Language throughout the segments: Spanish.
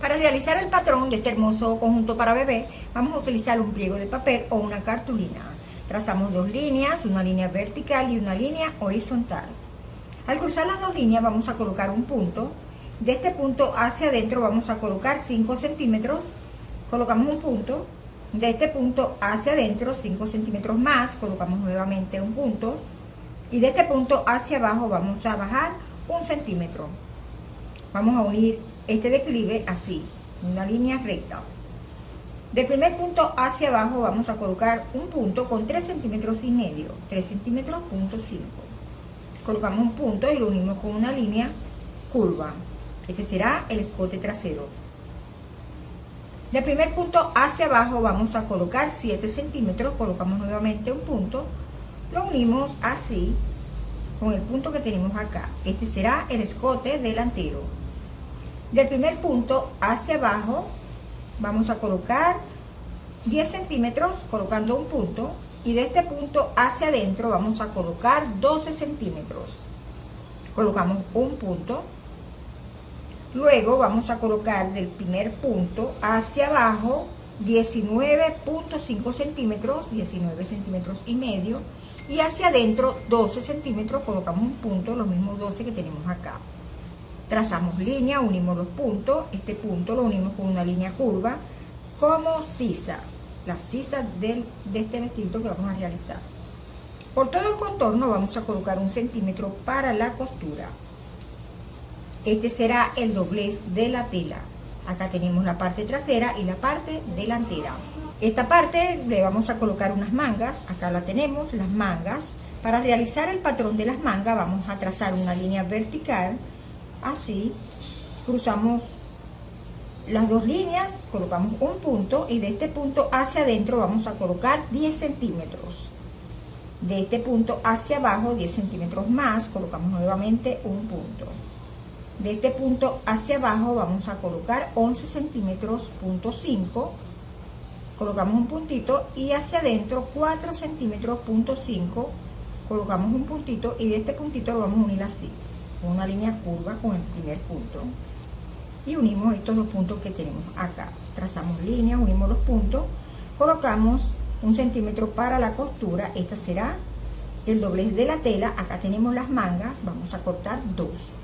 Para realizar el patrón de este hermoso conjunto para bebé, vamos a utilizar un pliego de papel o una cartulina. Trazamos dos líneas, una línea vertical y una línea horizontal. Al cruzar las dos líneas vamos a colocar un punto. De este punto hacia adentro vamos a colocar 5 centímetros. Colocamos un punto. De este punto hacia adentro 5 centímetros más, colocamos nuevamente un punto. Y de este punto hacia abajo vamos a bajar un centímetro. Vamos a unir este declive así, una línea recta. Del primer punto hacia abajo vamos a colocar un punto con 3 centímetros y medio, 3 centímetros punto 5. Colocamos un punto y lo unimos con una línea curva. Este será el escote trasero. Del primer punto hacia abajo vamos a colocar 7 centímetros, colocamos nuevamente un punto, lo unimos así con el punto que tenemos acá. Este será el escote delantero. Del primer punto hacia abajo vamos a colocar 10 centímetros colocando un punto y de este punto hacia adentro vamos a colocar 12 centímetros. Colocamos un punto. Luego vamos a colocar del primer punto hacia abajo 19.5 centímetros, 19 centímetros y medio. Y hacia adentro 12 centímetros, colocamos un punto, los mismos 12 que tenemos acá trazamos línea, unimos los puntos, este punto lo unimos con una línea curva, como sisa, la sisa de este vestido que vamos a realizar. Por todo el contorno vamos a colocar un centímetro para la costura. Este será el doblez de la tela. Acá tenemos la parte trasera y la parte delantera. Esta parte le vamos a colocar unas mangas, acá la tenemos, las mangas. Para realizar el patrón de las mangas vamos a trazar una línea vertical así, cruzamos las dos líneas, colocamos un punto y de este punto hacia adentro vamos a colocar 10 centímetros. De este punto hacia abajo 10 centímetros más, colocamos nuevamente un punto. De este punto hacia abajo vamos a colocar 11 centímetros, punto 5. Colocamos un puntito y hacia adentro 4 centímetros, punto 5. Colocamos un puntito y de este puntito lo vamos a unir así una línea curva con el primer punto. Y unimos estos dos puntos que tenemos acá. Trazamos línea, unimos los puntos colocamos un centímetro para la costura. Esta será el doblez de la tela. Acá tenemos las mangas. Vamos a cortar dos.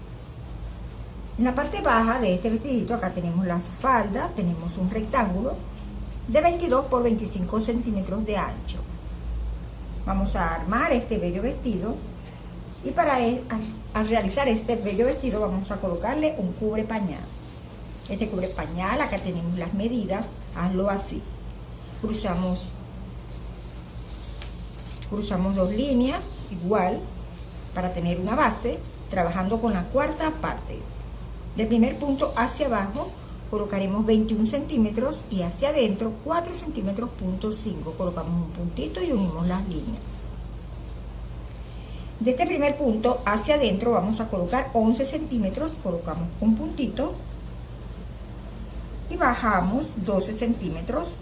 En la parte baja de este vestidito acá tenemos la falda. Tenemos un rectángulo de 22 por 25 centímetros de ancho. Vamos a armar este bello vestido y para al, realizar este bello vestido vamos a colocarle un cubre pañal. Este cubre pañal, acá tenemos las medidas, hazlo así. Cruzamos, cruzamos dos líneas, igual, para tener una base, trabajando con la cuarta parte. Del primer punto hacia abajo colocaremos 21 centímetros y hacia adentro 4 centímetros punto 5 colocamos un puntito y unimos las líneas de este primer punto hacia adentro vamos a colocar 11 centímetros, colocamos un puntito y bajamos 12 centímetros,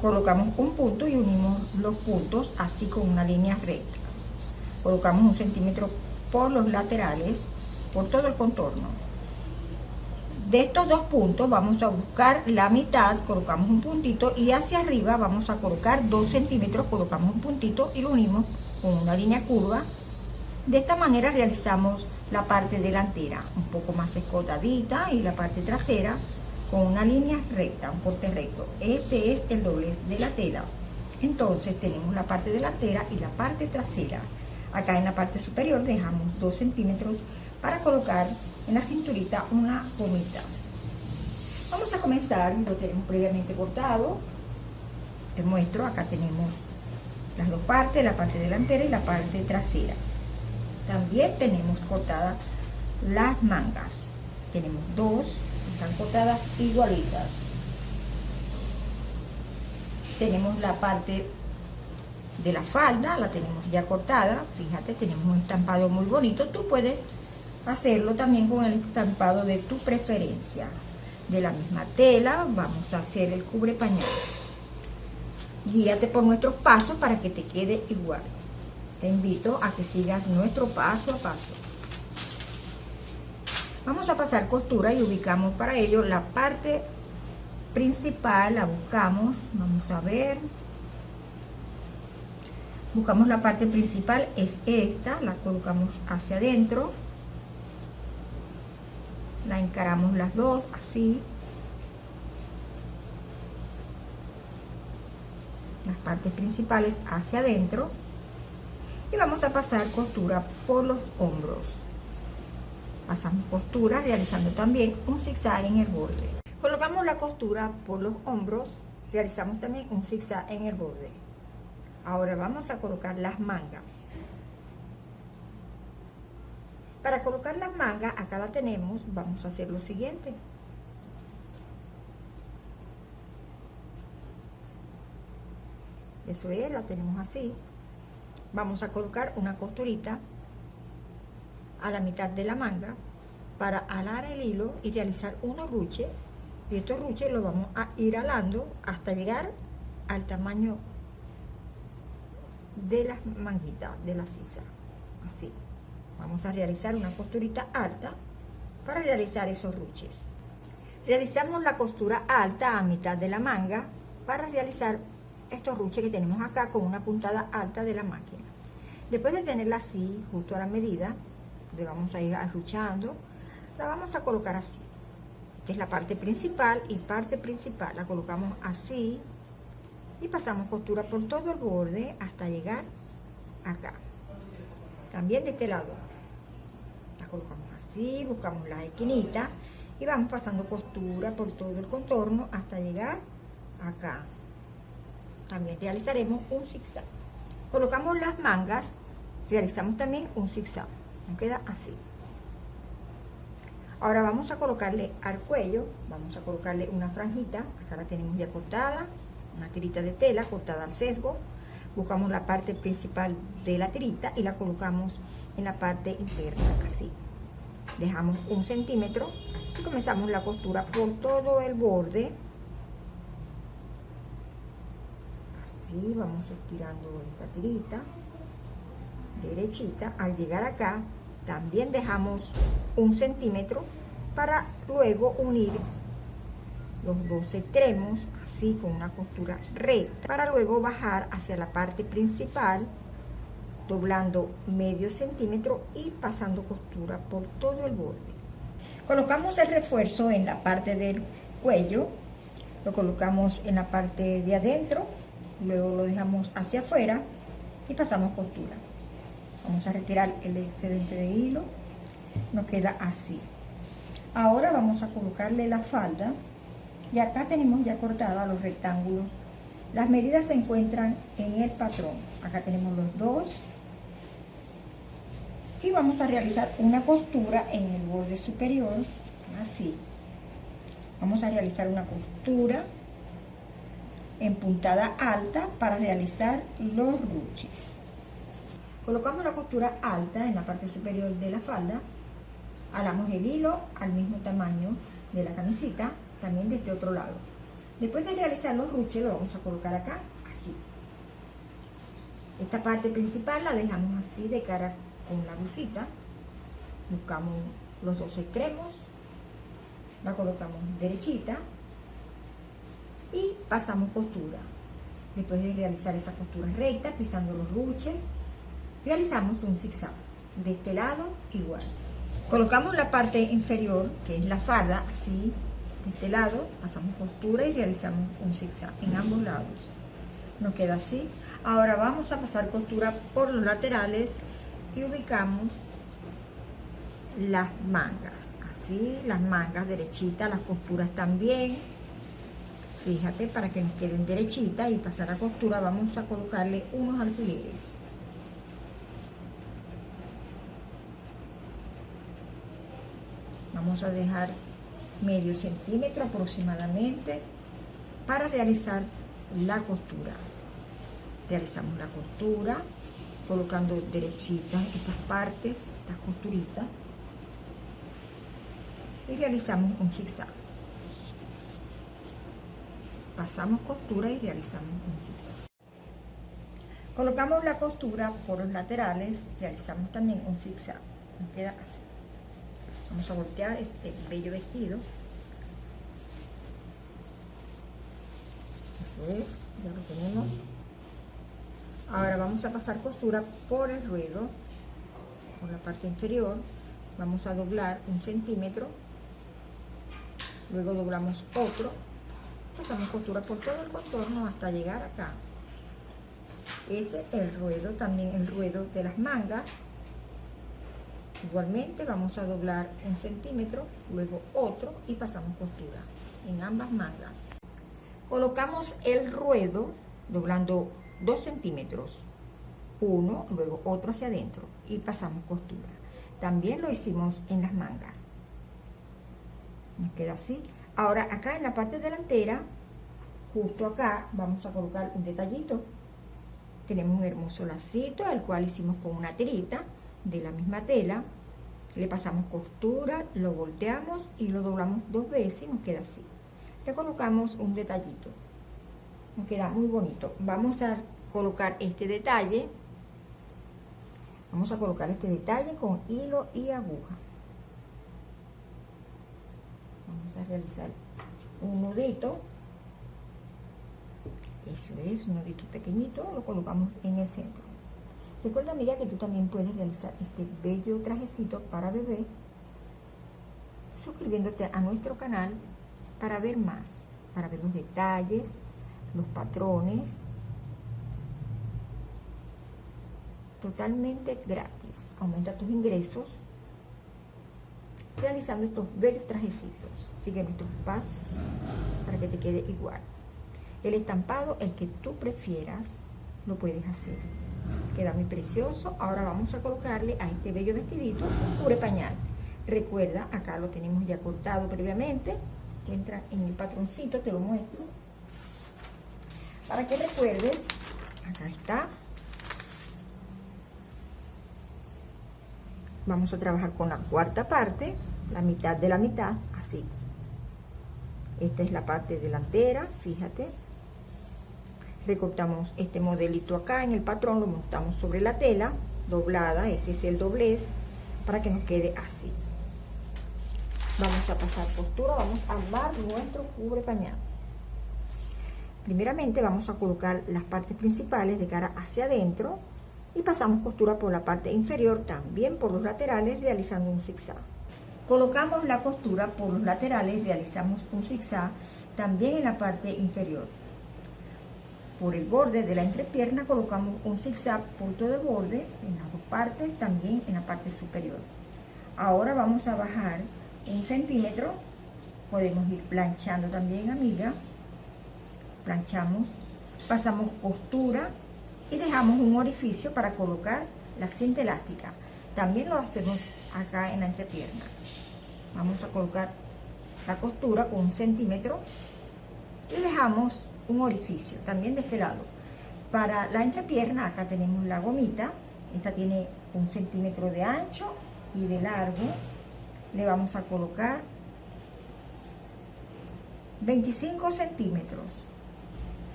colocamos un punto y unimos los puntos así con una línea recta. Colocamos un centímetro por los laterales, por todo el contorno. De estos dos puntos vamos a buscar la mitad, colocamos un puntito y hacia arriba vamos a colocar 2 centímetros, colocamos un puntito y lo unimos con una línea curva de esta manera realizamos la parte delantera un poco más escotadita y la parte trasera con una línea recta, un corte recto. Este es el doblez de la tela. Entonces tenemos la parte delantera y la parte trasera. Acá en la parte superior dejamos 2 centímetros para colocar en la cinturita una gomita. Vamos a comenzar, lo tenemos previamente cortado. Te muestro, acá tenemos las dos partes, la parte delantera y la parte trasera. También tenemos cortadas las mangas. Tenemos dos, están cortadas igualitas. Tenemos la parte de la falda, la tenemos ya cortada. Fíjate, tenemos un estampado muy bonito. Tú puedes hacerlo también con el estampado de tu preferencia. De la misma tela vamos a hacer el cubre pañal. Guíate por nuestros pasos para que te quede igual te invito a que sigas nuestro paso a paso. Vamos a pasar costura y ubicamos para ello la parte principal, la buscamos, vamos a ver. Buscamos la parte principal, es esta, la colocamos hacia adentro. La encaramos las dos, así. Partes principales hacia adentro. Y vamos a pasar costura por los hombros. Pasamos costura realizando también un zigzag en el borde. Colocamos la costura por los hombros realizamos también un zigzag en el borde. Ahora vamos a colocar las mangas. Para colocar las mangas acá la tenemos vamos a hacer lo siguiente eso es, la tenemos así. Vamos a colocar una costurita a la mitad de la manga para alar el hilo y realizar unos ruches. Y estos ruches los vamos a ir alando hasta llegar al tamaño de las manguitas de la sisa. Así. Vamos a realizar una costurita alta para realizar esos ruches. Realizamos la costura alta a mitad de la manga para realizar estos ruches que tenemos acá con una puntada alta de la máquina. Después de tenerla así justo a la medida le vamos a ir arruchando la vamos a colocar así es la parte principal y parte principal. La colocamos así y pasamos costura por todo el borde hasta llegar acá. También de este lado la colocamos así buscamos la esquinita y vamos pasando costura por todo el contorno hasta llegar acá también realizaremos un zigzag. Colocamos las mangas realizamos también un zigzag. Queda así. Ahora vamos a colocarle al cuello vamos a colocarle una franjita acá la tenemos ya cortada una tirita de tela cortada al sesgo. Buscamos la parte principal de la tirita y la colocamos en la parte interna así. Dejamos un centímetro y comenzamos la costura por todo el borde vamos estirando esta tirita derechita. Al llegar acá también dejamos un centímetro para luego unir los dos extremos así con una costura recta para luego bajar hacia la parte principal doblando medio centímetro y pasando costura por todo el borde. Colocamos el refuerzo en la parte del cuello lo colocamos en la parte de adentro luego lo dejamos hacia afuera y pasamos costura. Vamos a retirar el excedente de hilo. Nos queda así. Ahora vamos a colocarle la falda. Y acá tenemos ya cortada los rectángulos. Las medidas se encuentran en el patrón. Acá tenemos los dos. Y vamos a realizar una costura en el borde superior. Así. Vamos a realizar una costura en puntada alta para realizar los ruches Colocamos la costura alta en la parte superior de la falda, alamos el hilo al mismo tamaño de la camisita, también de este otro lado. Después de realizar los ruches, lo vamos a colocar acá, así. Esta parte principal la dejamos así de cara con la blusita. Buscamos los dos extremos, la colocamos derechita y pasamos costura. Después de realizar esa costura recta, pisando los ruches, realizamos un zigzag. De este lado igual. Colocamos la parte inferior que es la farda así de este lado pasamos costura y realizamos un zigzag en ambos lados. Nos queda así. Ahora vamos a pasar costura por los laterales y ubicamos las mangas. Así las mangas derechitas las costuras también fíjate para que nos queden derechitas y pasar a costura vamos a colocarle unos alfileres. Vamos a dejar medio centímetro aproximadamente para realizar la costura. Realizamos la costura colocando derechitas estas partes estas costuritas y realizamos un zigzag pasamos costura y realizamos un zigzag colocamos la costura por los laterales realizamos también un zigzag nos queda así Vamos a voltear este bello vestido. Eso es, ya lo tenemos. Ahora vamos a pasar costura por el ruedo, por la parte inferior. Vamos a doblar un centímetro. Luego doblamos otro. Pasamos costura por todo el contorno hasta llegar acá. Ese es el ruedo, también el ruedo de las mangas Igualmente vamos a doblar un centímetro, luego otro y pasamos costura en ambas mangas. Colocamos el ruedo doblando 2 centímetros, uno, luego otro hacia adentro y pasamos costura. También lo hicimos en las mangas. Nos queda así. Ahora acá en la parte delantera, justo acá, vamos a colocar un detallito. Tenemos un hermoso lacito, el cual hicimos con una tirita de la misma tela, le pasamos costura, lo volteamos y lo doblamos dos veces y nos queda así. Le colocamos un detallito, nos queda muy bonito. Vamos a colocar este detalle, vamos a colocar este detalle con hilo y aguja. Vamos a realizar un nudito, eso es, un nudito pequeñito, lo colocamos en el centro. Recuerda amiga que tú también puedes realizar este bello trajecito para bebé suscribiéndote a nuestro canal para ver más, para ver los detalles, los patrones, totalmente gratis. Aumenta tus ingresos realizando estos bellos trajecitos. Sigue nuestros pasos para que te quede igual. El estampado, el que tú prefieras, lo puedes hacer queda muy precioso. Ahora vamos a colocarle a este bello vestidito un cubre pañal. Recuerda, acá lo tenemos ya cortado previamente, entra en el patroncito, te lo muestro. Para que recuerdes, acá está. Vamos a trabajar con la cuarta parte, la mitad de la mitad, así. Esta es la parte delantera, fíjate, recortamos este modelito acá en el patrón, lo montamos sobre la tela doblada, este es el doblez, para que nos quede así. Vamos a pasar costura, vamos a armar nuestro cubre pañal. Primeramente vamos a colocar las partes principales de cara hacia adentro y pasamos costura por la parte inferior, también por los laterales, realizando un zigzag. Colocamos la costura por los laterales, realizamos un zigzag también en la parte inferior por el borde de la entrepierna colocamos un zigzag por todo el borde en las dos partes, también en la parte superior. Ahora vamos a bajar un centímetro, podemos ir planchando también amiga, planchamos, pasamos costura y dejamos un orificio para colocar la cinta elástica. También lo hacemos acá en la entrepierna. Vamos a colocar la costura con un centímetro y dejamos un orificio, también de este lado. Para la entrepierna, acá tenemos la gomita, esta tiene un centímetro de ancho y de largo. Le vamos a colocar 25 centímetros.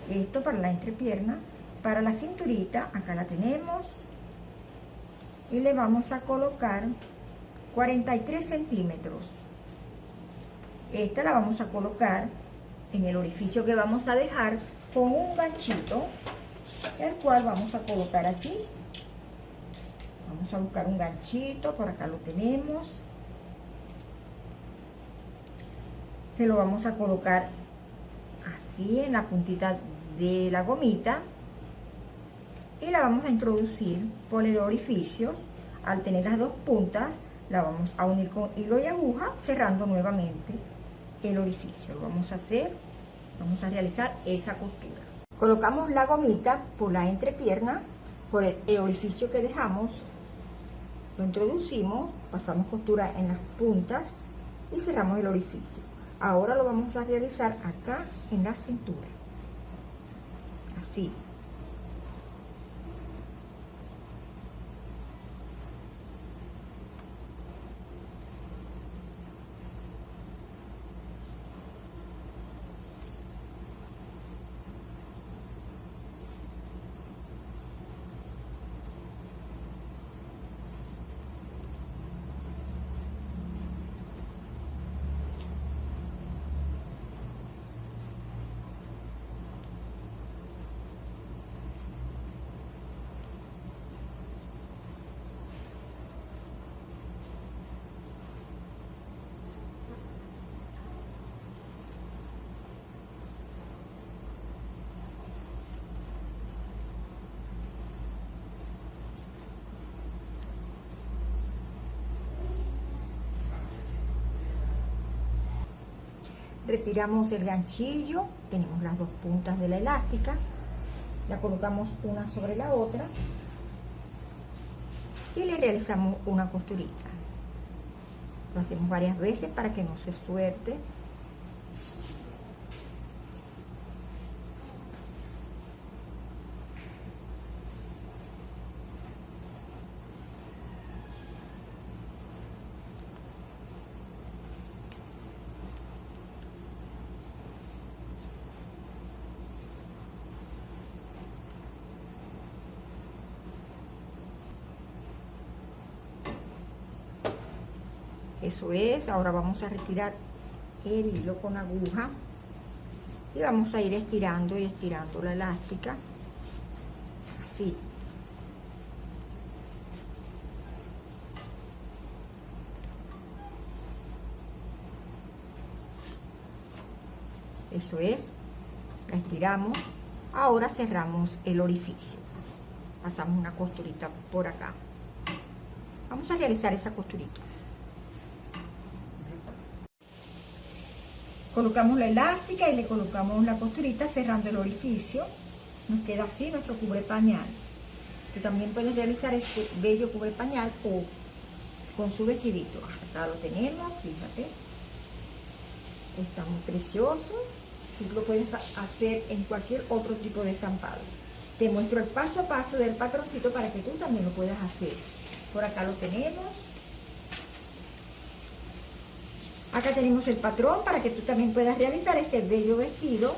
Esto para la entrepierna. Para la cinturita, acá la tenemos. Y le vamos a colocar 43 centímetros. Esta la vamos a colocar en el orificio que vamos a dejar con un ganchito, el cual vamos a colocar así. Vamos a buscar un ganchito, por acá lo tenemos. Se lo vamos a colocar así en la puntita de la gomita y la vamos a introducir por el orificio. Al tener las dos puntas, la vamos a unir con hilo y aguja, cerrando nuevamente el orificio. Lo vamos a hacer, vamos a realizar esa costura. Colocamos la gomita por la entrepierna, por el, orificio que dejamos, lo introducimos, pasamos costura en las puntas y cerramos el orificio. Ahora lo vamos a realizar acá en la cintura. Así. Retiramos el ganchillo, tenemos las dos puntas de la elástica, la colocamos una sobre la otra y le realizamos una costurita. Lo hacemos varias veces para que no se suelte eso es ahora vamos a retirar el hilo con aguja y vamos a ir estirando y estirando la elástica así. Eso es la estiramos. Ahora cerramos el orificio. Pasamos una costurita por acá. Vamos a realizar esa costurita colocamos la elástica y le colocamos la costurita cerrando el orificio. Nos queda así nuestro cubre pañal. Tú también puedes realizar este bello cubre pañal o con su vestidito. Acá lo tenemos fíjate. Está muy precioso. Tú lo puedes hacer en cualquier otro tipo de estampado. Te muestro el paso a paso del patroncito para que tú también lo puedas hacer. Por acá lo tenemos Acá tenemos el patrón para que tú también puedas realizar este bello vestido